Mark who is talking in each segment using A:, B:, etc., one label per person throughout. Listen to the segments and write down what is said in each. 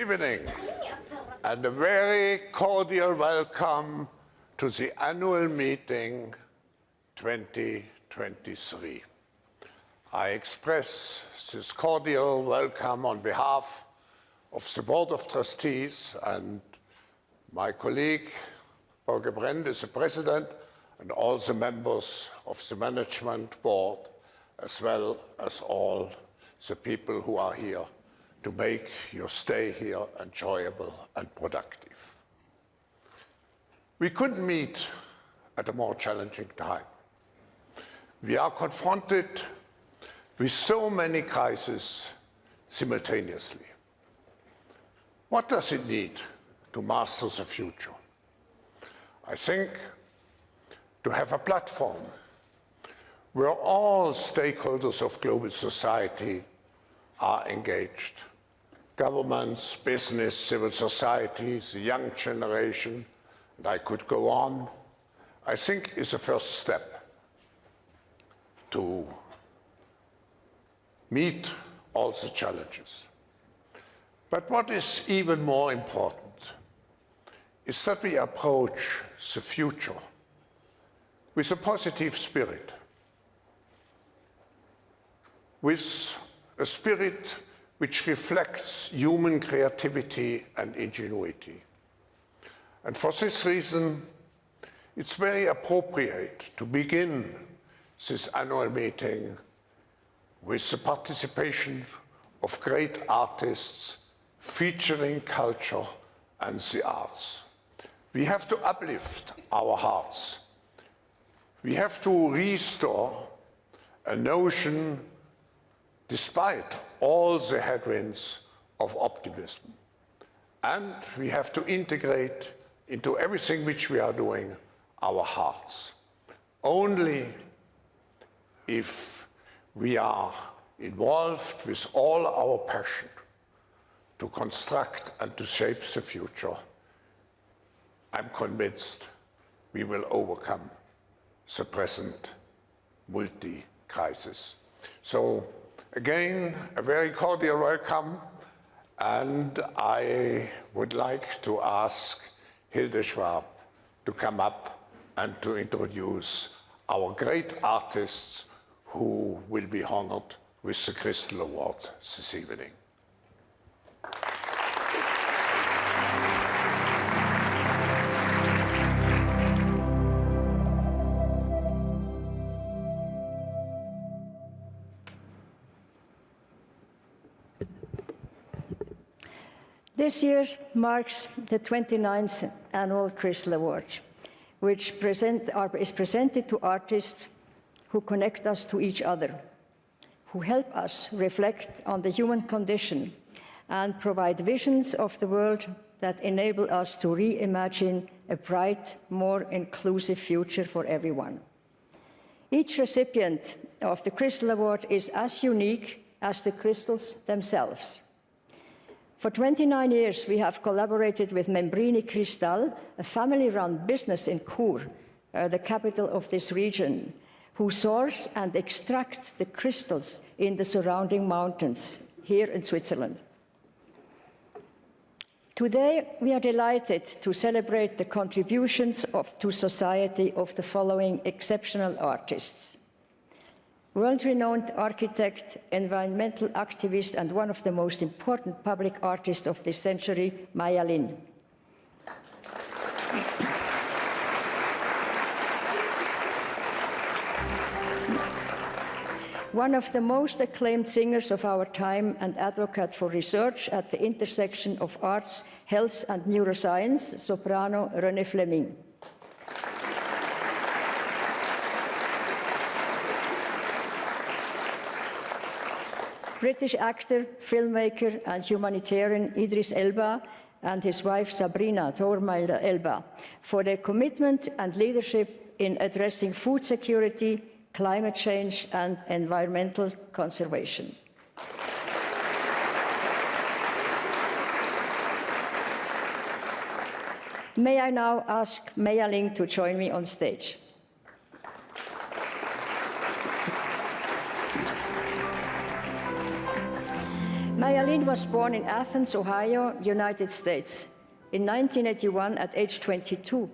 A: evening and a very cordial welcome to the annual meeting 2023. I express this cordial welcome on behalf of the Board of Trustees and my colleague, Børge Brende, is the President, and all the members of the Management Board, as well as all the people who are here to make your stay here enjoyable and productive. We couldn't meet at a more challenging time. We are confronted with so many crises simultaneously. What does it need to master the future? I think to have a platform where all stakeholders of global society are engaged governments, business, civil societies, the young generation, and I could go on, I think is a first step to meet all the challenges. But what is even more important is that we approach the future with a positive spirit, with a spirit which reflects human creativity and ingenuity. And for this reason, it's very appropriate to begin this annual meeting with the participation of great artists featuring culture and the arts. We have to uplift our hearts. We have to restore a notion despite all the headwinds of optimism. And we have to integrate into everything which we are doing our hearts. Only if we are involved with all our passion to construct and to shape the future, I'm convinced we will overcome the present multi-crisis. So Again, a very cordial welcome, and I would like to ask Hilde Schwab to come up and to introduce our great artists who will be honored with the Crystal Award this evening.
B: This year marks the 29th annual Crystal Award, which present, are, is presented to artists who connect us to each other, who help us reflect on the human condition and provide visions of the world that enable us to reimagine a bright, more inclusive future for everyone. Each recipient of the Crystal Award is as unique as the crystals themselves. For 29 years, we have collaborated with Membrini Cristal, a family-run business in Chur, uh, the capital of this region, who source and extract the crystals in the surrounding mountains here in Switzerland. Today, we are delighted to celebrate the contributions of, to society of the following exceptional artists world-renowned architect, environmental activist, and one of the most important public artists of this century, Maya Lin. one of the most acclaimed singers of our time and advocate for research at the intersection of arts, health and neuroscience, soprano Renée Fleming. British actor, filmmaker and humanitarian Idris Elba and his wife Sabrina Tormeider Elba for their commitment and leadership in addressing food security, climate change and environmental conservation. May I now ask Maya Lin to join me on stage. Maya Lin was born in Athens, Ohio, United States. In 1981, at age 22,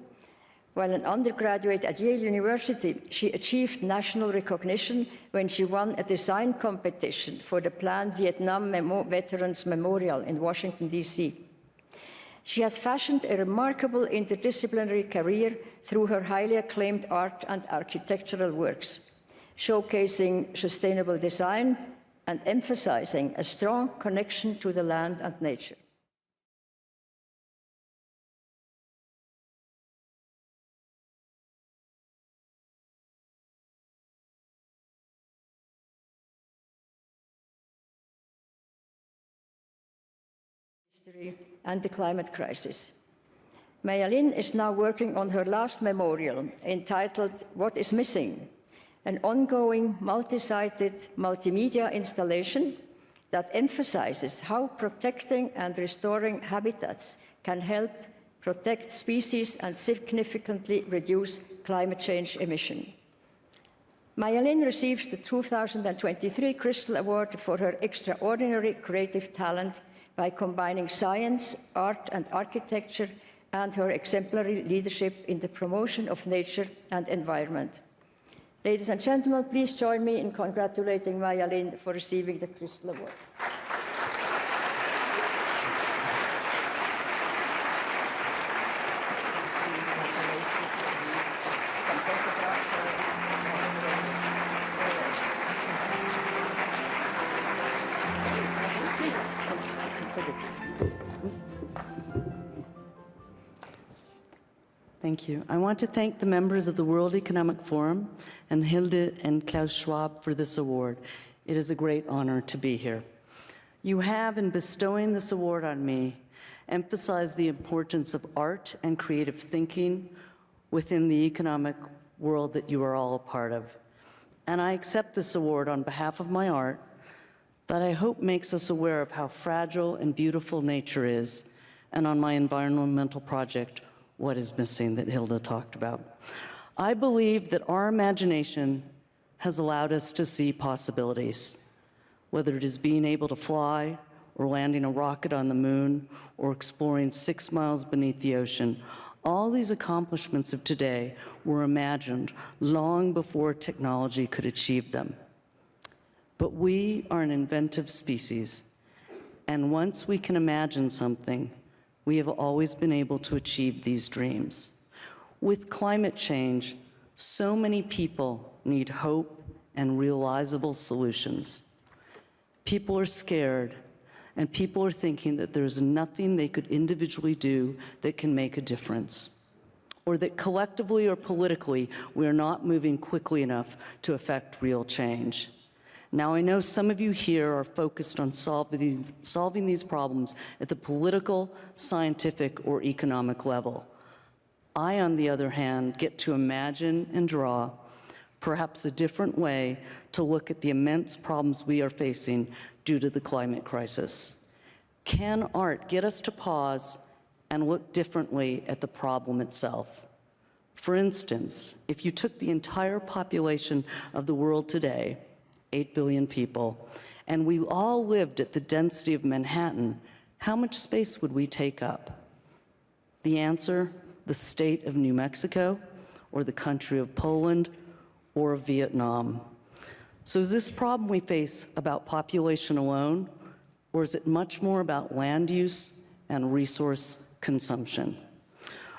B: while an undergraduate at Yale University, she achieved national recognition when she won a design competition for the planned Vietnam Memo Veterans Memorial in Washington, D.C. She has fashioned a remarkable interdisciplinary career through her highly acclaimed art and architectural works, showcasing sustainable design and emphasizing a strong connection to the land and nature. history and the climate crisis. Maya Lin is now working on her last memorial entitled What is Missing? An ongoing multi-sided multimedia installation that emphasizes how protecting and restoring habitats can help protect species and significantly reduce climate change emission. Maya Lin receives the 2023 Crystal Award for her extraordinary creative talent by combining science, art and architecture and her exemplary leadership in the promotion of nature and environment. Ladies and gentlemen, please join me in congratulating Maya Lin for receiving the Crystal Award.
C: Thank you. I want to thank the members of the World Economic Forum and Hilde and Klaus Schwab for this award. It is a great honor to be here. You have, in bestowing this award on me, emphasized the importance of art and creative thinking within the economic world that you are all a part of. And I accept this award on behalf of my art that I hope makes us aware of how fragile and beautiful nature is, and on my environmental project, What is Missing, that Hilda talked about. I believe that our imagination has allowed us to see possibilities, whether it is being able to fly, or landing a rocket on the moon, or exploring six miles beneath the ocean. All these accomplishments of today were imagined long before technology could achieve them. But we are an inventive species, and once we can imagine something, we have always been able to achieve these dreams. With climate change, so many people need hope and realizable solutions. People are scared, and people are thinking that there's nothing they could individually do that can make a difference, or that collectively or politically, we are not moving quickly enough to affect real change. Now, I know some of you here are focused on solving these, solving these problems at the political, scientific, or economic level. I, on the other hand, get to imagine and draw perhaps a different way to look at the immense problems we are facing due to the climate crisis. Can art get us to pause and look differently at the problem itself? For instance, if you took the entire population of the world today 8 billion people, and we all lived at the density of Manhattan, how much space would we take up? The answer, the state of New Mexico, or the country of Poland, or Vietnam. So is this problem we face about population alone, or is it much more about land use and resource consumption?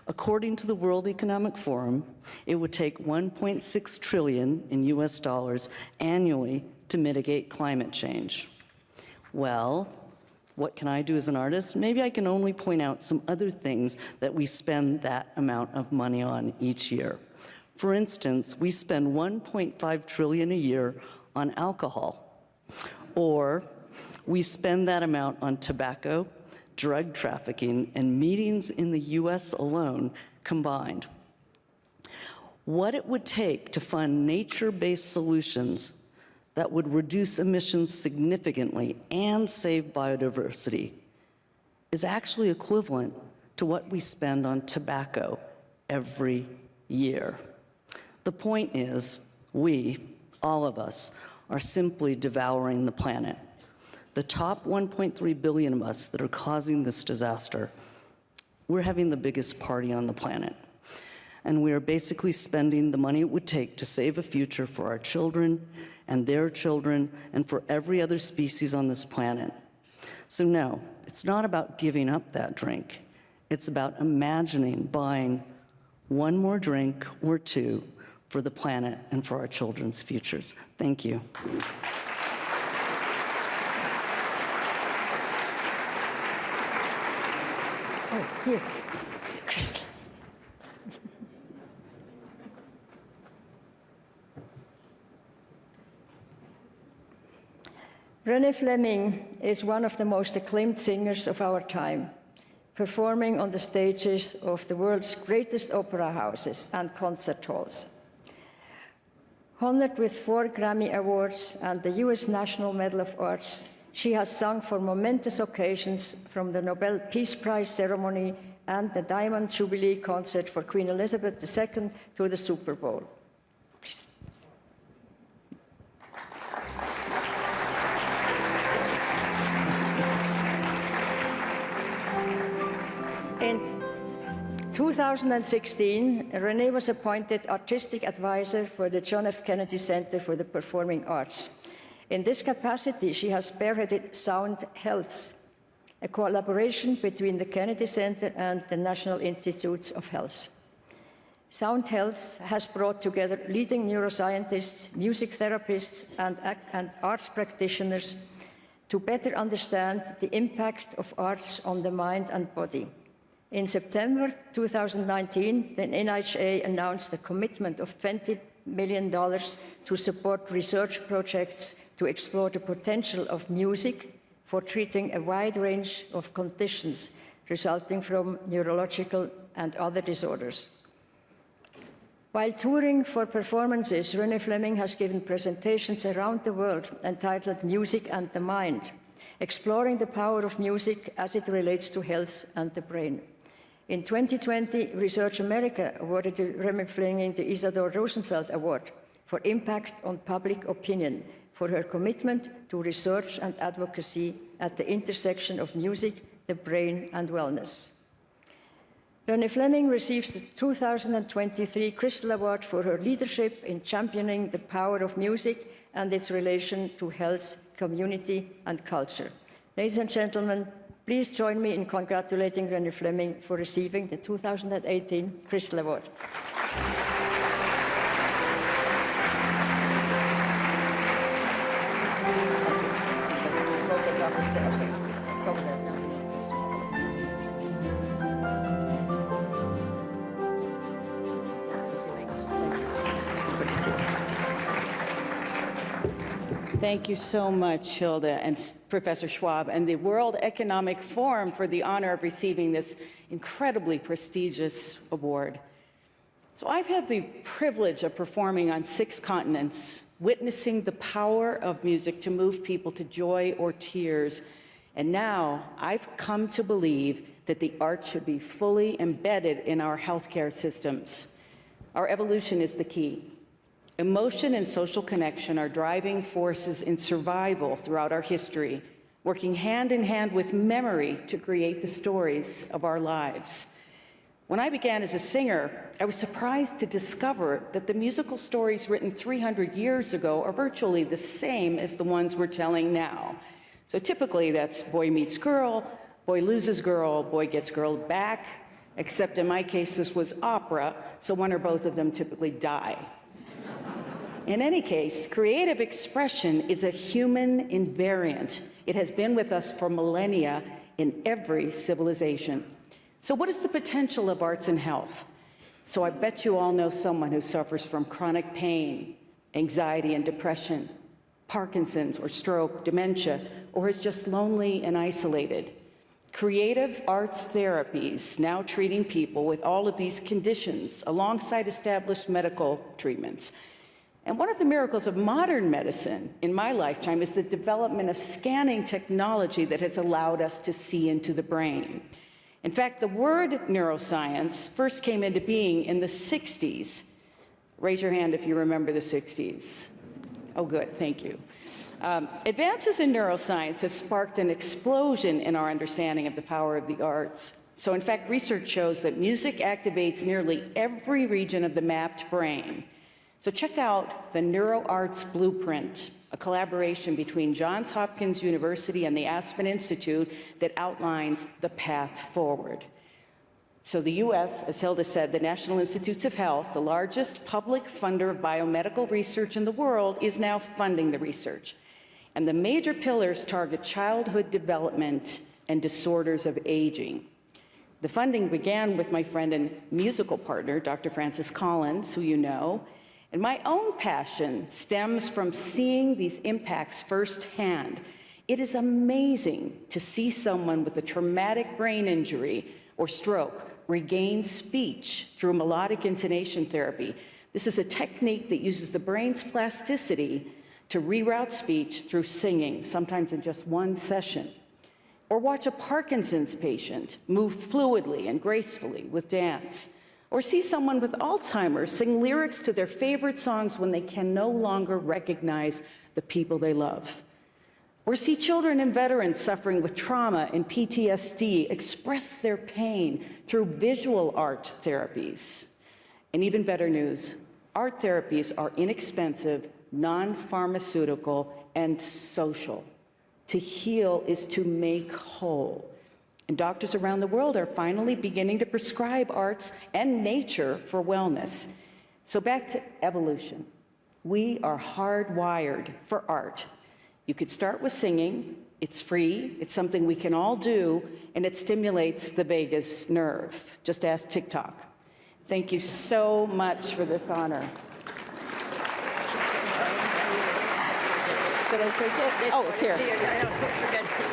C: According to the World Economic Forum, it would take 1.6 trillion in US dollars annually to mitigate climate change. Well, what can I do as an artist? Maybe I can only point out some other things that we spend that amount of money on each year. For instance, we spend 1.5 trillion a year on alcohol, or we spend that amount on tobacco, drug trafficking, and meetings in the US alone combined. What it would take to fund nature-based solutions that would reduce emissions significantly and save biodiversity is actually equivalent to what we spend on tobacco every year. The point is, we, all of us, are simply devouring the planet. the top 1.3 billion of us that are causing this disaster, we're having the biggest party on the planet. And we are basically spending the money it would take to save a future for our children and their children and for every other species on this planet. So no, it's not about giving up that drink. It's about imagining buying one more drink or two for the planet and for our children's futures. Thank you.
B: Oh, here, crystal. Renée Fleming is one of the most acclaimed singers of our time, performing on the stages of the world's greatest opera houses and concert halls. Honored with four Grammy Awards and the US National Medal of Arts, she has sung for momentous occasions from the Nobel Peace Prize ceremony and the Diamond Jubilee concert for Queen Elizabeth II to the Super Bowl. Please. In 2016, Renee was appointed artistic advisor for the John F. Kennedy Center for the Performing Arts. In this capacity, she has spearheaded Sound Health, a collaboration between the Kennedy Center and the National Institutes of Health. Sound Health has brought together leading neuroscientists, music therapists, and, and arts practitioners to better understand the impact of arts on the mind and body. In September 2019, the NIHA announced a commitment of $20 million to support research projects to explore the potential of music for treating a wide range of conditions resulting from neurological and other disorders. While touring for performances, Renée Fleming has given presentations around the world entitled Music and the Mind, exploring the power of music as it relates to health and the brain. In 2020, Research America awarded Renée Fleming the Isadore Rosenfeld Award for impact on public opinion for her commitment to research and advocacy at the intersection of music, the brain and wellness. Renée Fleming receives the 2023 Crystal Award for her leadership in championing the power of music and its relation to health, community and culture. Ladies and gentlemen, Please join me in congratulating Renée Fleming for receiving the 2018 Crystal Award.
D: Thank you so much, Hilda and Professor Schwab, and the World Economic Forum for the honor of receiving this incredibly prestigious award. So I've had the privilege of performing on six continents, witnessing the power of music to move people to joy or tears. And now I've come to believe that the arts should be fully embedded in our healthcare systems. Our evolution is the key. Emotion and social connection are driving forces in survival throughout our history, working hand in hand with memory to create the stories of our lives. When I began as a singer, I was surprised to discover that the musical stories written 300 years ago are virtually the same as the ones we're telling now. So typically that's boy meets girl, boy loses girl, boy gets girl back, except in my case this was opera, so one or both of them typically die. In any case, creative expression is a human invariant. It has been with us for millennia in every civilization. So what is the potential of arts and health? So I bet you all know someone who suffers from chronic pain, anxiety and depression, Parkinson's or stroke, dementia, or is just lonely and isolated. Creative arts therapies now treating people with all of these conditions alongside established medical treatments and one of the miracles of modern medicine in my lifetime is the development of scanning technology that has allowed us to see into the brain. In fact, the word neuroscience first came into being in the 60s. Raise your hand if you remember the 60s. Oh, good, thank you. Um, advances in neuroscience have sparked an explosion in our understanding of the power of the arts. So in fact, research shows that music activates nearly every region of the mapped brain. So check out the NeuroArts Blueprint, a collaboration between Johns Hopkins University and the Aspen Institute that outlines the path forward. So the U.S., as Hilda said, the National Institutes of Health, the largest public funder of biomedical research in the world, is now funding the research. And the major pillars target childhood development and disorders of aging. The funding began with my friend and musical partner, Dr. Francis Collins, who you know, and my own passion stems from seeing these impacts firsthand. It is amazing to see someone with a traumatic brain injury or stroke regain speech through melodic intonation therapy. This is a technique that uses the brain's plasticity to reroute speech through singing, sometimes in just one session. Or watch a Parkinson's patient move fluidly and gracefully with dance. Or see someone with Alzheimer's sing lyrics to their favorite songs when they can no longer recognize the people they love. Or see children and veterans suffering with trauma and PTSD express their pain through visual art therapies. And even better news, art therapies are inexpensive, non-pharmaceutical, and social. To heal is to make whole. And doctors around the world are finally beginning to prescribe arts and nature for wellness. So back to evolution. We are hardwired for art you could start with singing. It's free. It's something we can all do, and it stimulates the vagus nerve. Just ask TikTok. Thank you so much for this honor. Should I take it? Oh, it's here.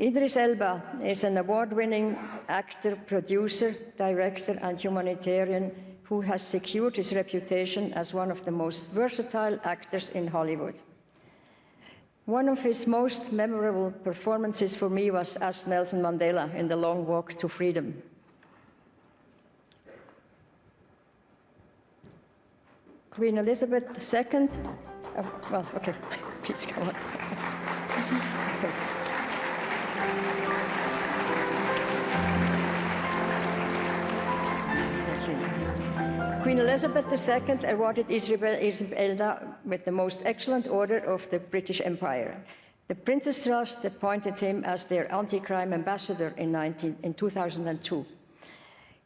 B: Idris Elba is an award-winning actor, producer, director, and humanitarian who has secured his reputation as one of the most versatile actors in Hollywood. One of his most memorable performances for me was as Nelson Mandela in The Long Walk to Freedom. Queen Elizabeth II, oh, well, okay, please go on. Queen Elizabeth II awarded Isabel Elda with the most excellent order of the British Empire. The Prince's Trust appointed him as their anti-crime ambassador in, 19, in 2002.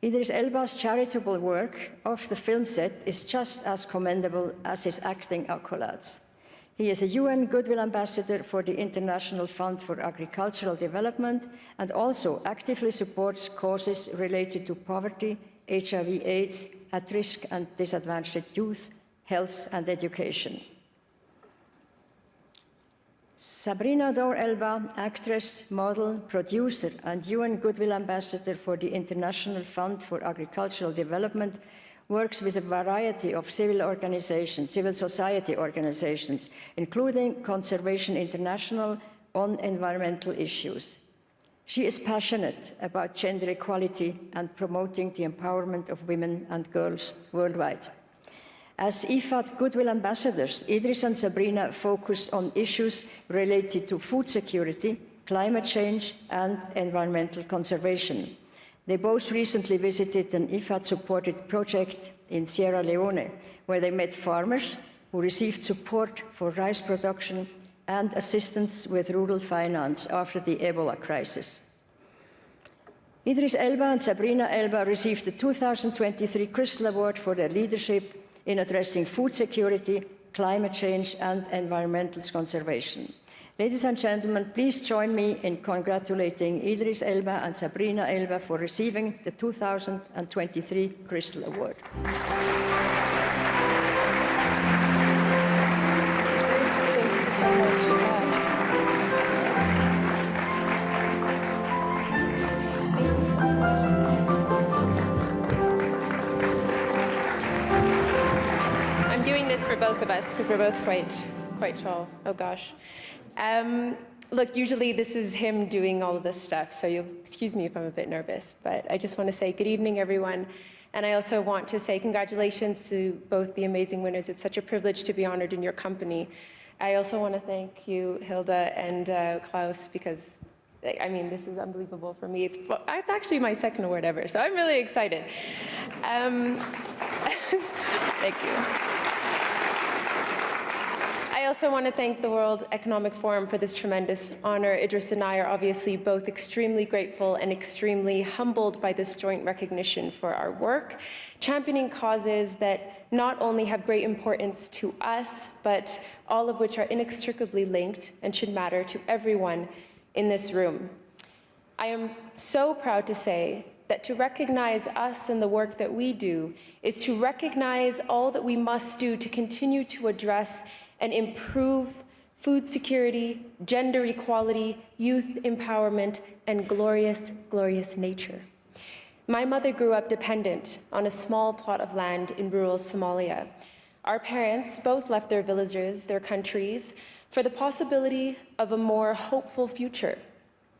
B: Idris Elba's charitable work off the film set is just as commendable as his acting accolades. He is a UN Goodwill Ambassador for the International Fund for Agricultural Development and also actively supports causes related to poverty, HIV AIDS, at-risk and disadvantaged youth, health and education. Sabrina Dhowre Elba, actress, model, producer, and UN Goodwill Ambassador for the International Fund for Agricultural Development, works with a variety of civil organizations, civil society organizations, including Conservation International on environmental issues. She is passionate about gender equality and promoting the empowerment of women and girls worldwide. As IFAD Goodwill Ambassadors, Idris and Sabrina focus on issues related to food security, climate change and environmental conservation. They both recently visited an IFAD-supported project in Sierra Leone, where they met farmers who received support for rice production and assistance with rural finance after the Ebola crisis. Idris Elba and Sabrina Elba received the 2023 Crystal Award for their leadership in addressing food security, climate change and environmental conservation. Ladies and gentlemen, please join me in congratulating Idris Elba and Sabrina Elba for receiving the 2023 Crystal Award.
E: Both of us because we're both quite, quite tall. Oh gosh. Um, look, usually this is him doing all of this stuff, so you'll excuse me if I'm a bit nervous, but I just want to say good evening, everyone. And I also want to say congratulations to both the amazing winners. It's such a privilege to be honored in your company. I also want to thank you, Hilda and uh, Klaus, because I mean, this is unbelievable for me. It's, it's actually my second award ever, so I'm really excited. Um, thank you. I also want to thank the World Economic Forum for this tremendous honor. Idris and I are obviously both extremely grateful and extremely humbled by this joint recognition for our work, championing causes that not only have great importance to us, but all of which are inextricably linked and should matter to everyone in this room. I am so proud to say that to recognize us and the work that we do is to recognize all that we must do to continue to address and improve food security, gender equality, youth empowerment, and glorious, glorious nature. My mother grew up dependent on a small plot of land in rural Somalia. Our parents both left their villages, their countries, for the possibility of a more hopeful future,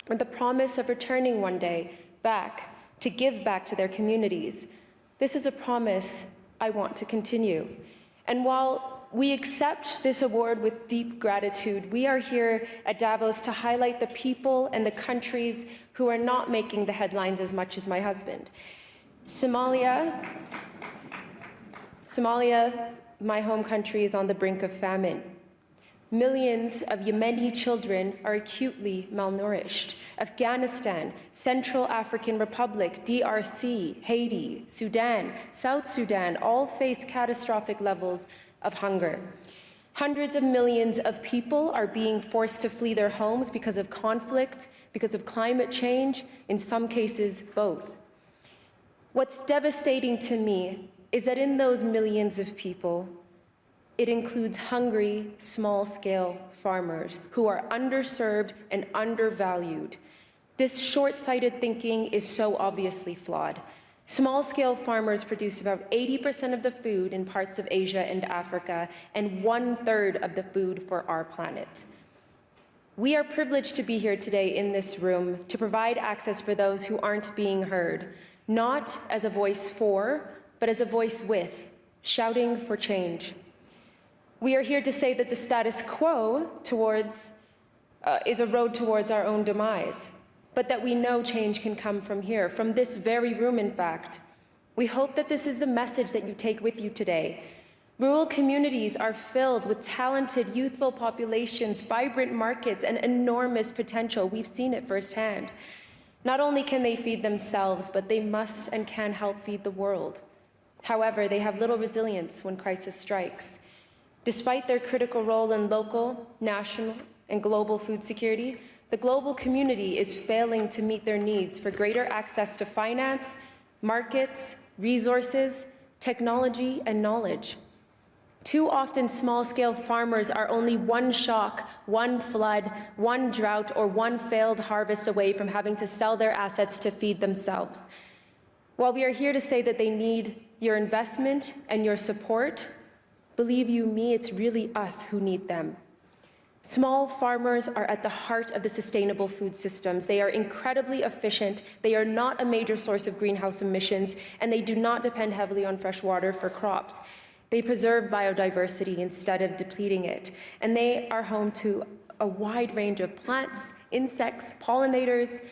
E: with the promise of returning one day back to give back to their communities. This is a promise I want to continue. And while we accept this award with deep gratitude. We are here at Davos to highlight the people and the countries who are not making the headlines as much as my husband. Somalia, Somalia, my home country, is on the brink of famine. Millions of Yemeni children are acutely malnourished. Afghanistan, Central African Republic, DRC, Haiti, Sudan, South Sudan all face catastrophic levels of hunger. Hundreds of millions of people are being forced to flee their homes because of conflict, because of climate change, in some cases, both. What's devastating to me is that in those millions of people, it includes hungry, small-scale farmers who are underserved and undervalued. This short-sighted thinking is so obviously flawed. Small-scale farmers produce about 80% of the food in parts of Asia and Africa and one-third of the food for our planet. We are privileged to be here today in this room to provide access for those who aren't being heard, not as a voice for, but as a voice with, shouting for change. We are here to say that the status quo towards, uh, is a road towards our own demise but that we know change can come from here, from this very room, in fact. We hope that this is the message that you take with you today. Rural communities are filled with talented, youthful populations, vibrant markets, and enormous potential. We've seen it firsthand. Not only can they feed themselves, but they must and can help feed the world. However, they have little resilience when crisis strikes. Despite their critical role in local, national, and global food security, the global community is failing to meet their needs for greater access to finance, markets, resources, technology, and knowledge. Too often, small-scale farmers are only one shock, one flood, one drought, or one failed harvest away from having to sell their assets to feed themselves. While we are here to say that they need your investment and your support, believe you me, it's really us who need them. Small farmers are at the heart of the sustainable food systems. They are incredibly efficient, they are not a major source of greenhouse emissions, and they do not depend heavily on fresh water for crops. They preserve biodiversity instead of depleting it, and they are home to a wide range of plants, insects, pollinators,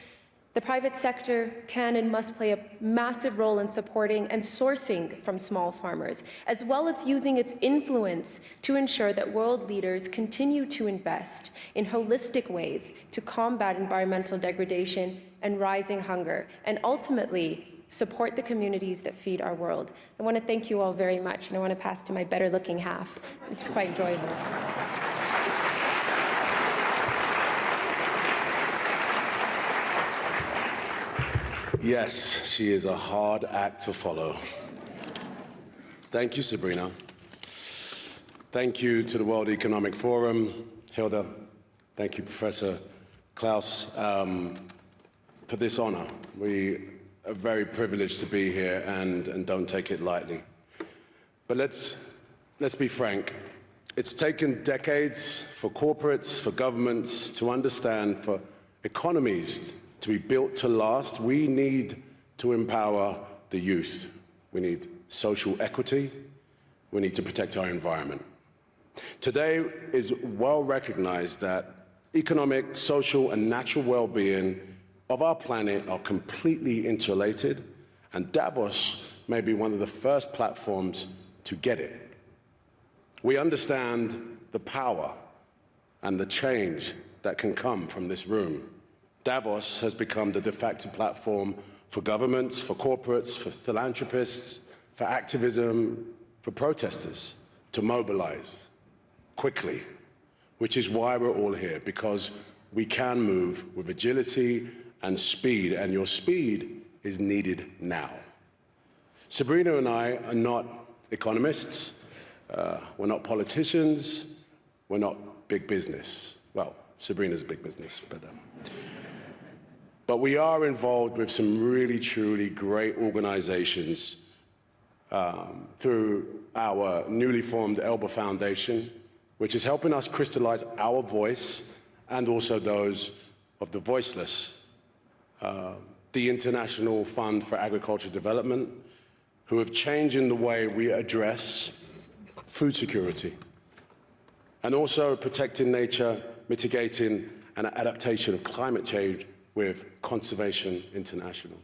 E: the private sector can and must play a massive role in supporting and sourcing from small farmers, as well as using its influence to ensure that world leaders continue to invest in holistic ways to combat environmental degradation and rising hunger, and ultimately support the communities that feed our world. I want to thank you all very much, and I want to pass to my better looking half. It's quite enjoyable.
F: Yes, she is a hard act to follow. Thank you, Sabrina. Thank you to the World Economic Forum, Hilda. Thank you, Professor Klaus, um, for this honor. We are very privileged to be here and, and don't take it lightly. But let's, let's be frank. It's taken decades for corporates, for governments to understand, for economies to be built to last. We need to empower the youth. We need social equity. We need to protect our environment. Today is well recognized that economic, social, and natural well-being of our planet are completely interrelated, and Davos may be one of the first platforms to get it. We understand the power and the change that can come from this room. Davos has become the de facto platform for governments, for corporates, for philanthropists, for activism, for protesters to mobilize quickly, which is why we're all here, because we can move with agility and speed, and your speed is needed now. Sabrina and I are not economists, uh, we're not politicians, we're not big business. Well, Sabrina's big business, but, um, but we are involved with some really, truly great organizations um, through our newly formed Elba Foundation, which is helping us crystallize our voice and also those of the voiceless. Uh, the International Fund for Agricultural Development, who have changed in the way we address food security and also protecting nature, mitigating and adaptation of climate change with Conservation International.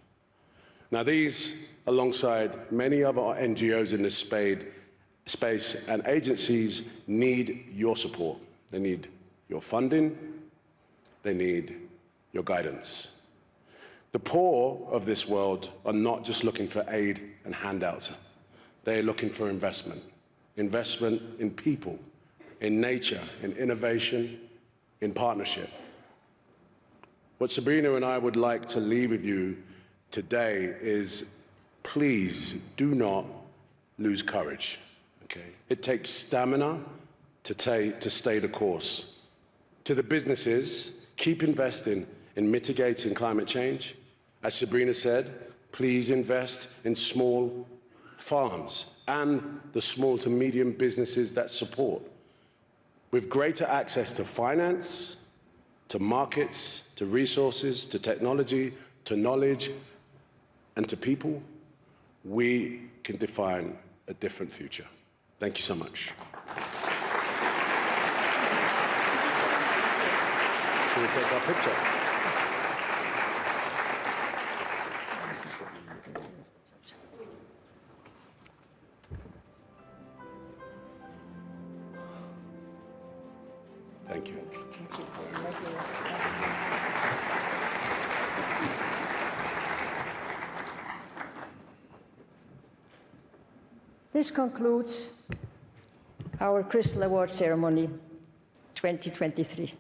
F: Now these, alongside many other NGOs in this spade, space and agencies need your support. They need your funding, they need your guidance. The poor of this world are not just looking for aid and handouts. They're looking for investment. Investment in people, in nature, in innovation, in partnership. What Sabrina and I would like to leave with you today is please do not lose courage. Okay? It takes stamina to, to stay the course. To the businesses, keep investing in mitigating climate change. As Sabrina said, please invest in small farms and the small to medium businesses that support. With greater access to finance, to markets, to resources, to technology, to knowledge, and to people, we can define a different future. Thank you so much. Should we take our picture?
B: This concludes our Crystal Award ceremony 2023.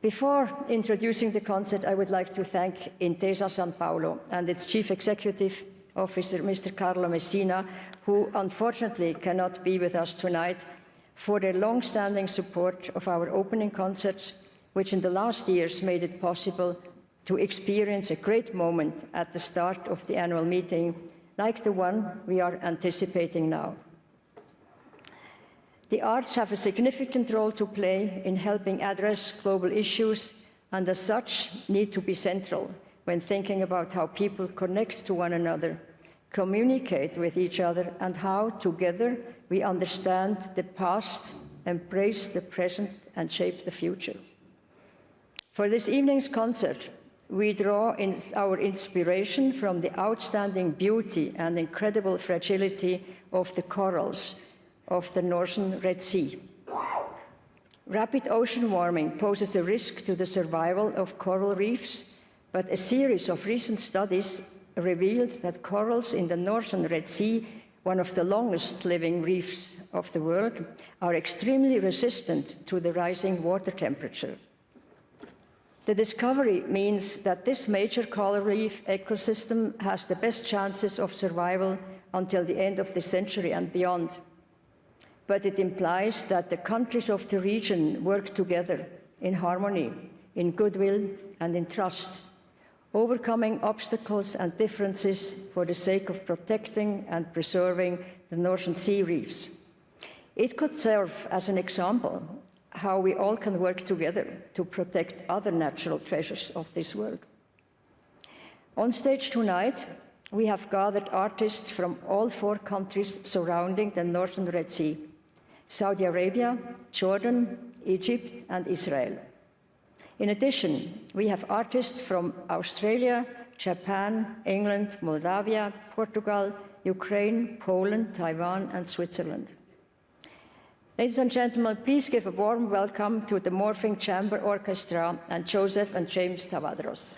B: Before introducing the concert, I would like to thank Intesa Sanpaolo and its Chief Executive Officer, Mr. Carlo Messina, who unfortunately cannot be with us tonight, for their long-standing support of our opening concerts, which in the last years made it possible to experience a great moment at the start of the annual meeting, like the one we are anticipating now. The arts have a significant role to play in helping address global issues and as such need to be central when thinking about how people connect to one another, communicate with each other and how together we understand the past, embrace the present and shape the future. For this evening's concert, we draw in our inspiration from the outstanding beauty and incredible fragility of the corals of the northern Red Sea. Rapid ocean warming poses a risk to the survival of coral reefs, but a series of recent studies revealed that corals in the northern Red Sea, one of the longest living reefs of the world, are extremely resistant to the rising water temperature. The discovery means that this major coral reef ecosystem has the best chances of survival until the end of the century and beyond but it implies that the countries of the region work together in harmony, in goodwill and in trust, overcoming obstacles and differences for the sake of protecting and preserving the Northern Sea reefs. It could serve as an example how we all can work together to protect other natural treasures of this world. On stage tonight, we have gathered artists from all four countries surrounding the northern Red Sea Saudi Arabia, Jordan, Egypt, and Israel. In addition, we have artists from Australia, Japan, England, Moldavia, Portugal, Ukraine, Poland, Taiwan, and Switzerland. Ladies and gentlemen, please give a warm welcome to the Morphing Chamber Orchestra and Joseph and James Tawadros.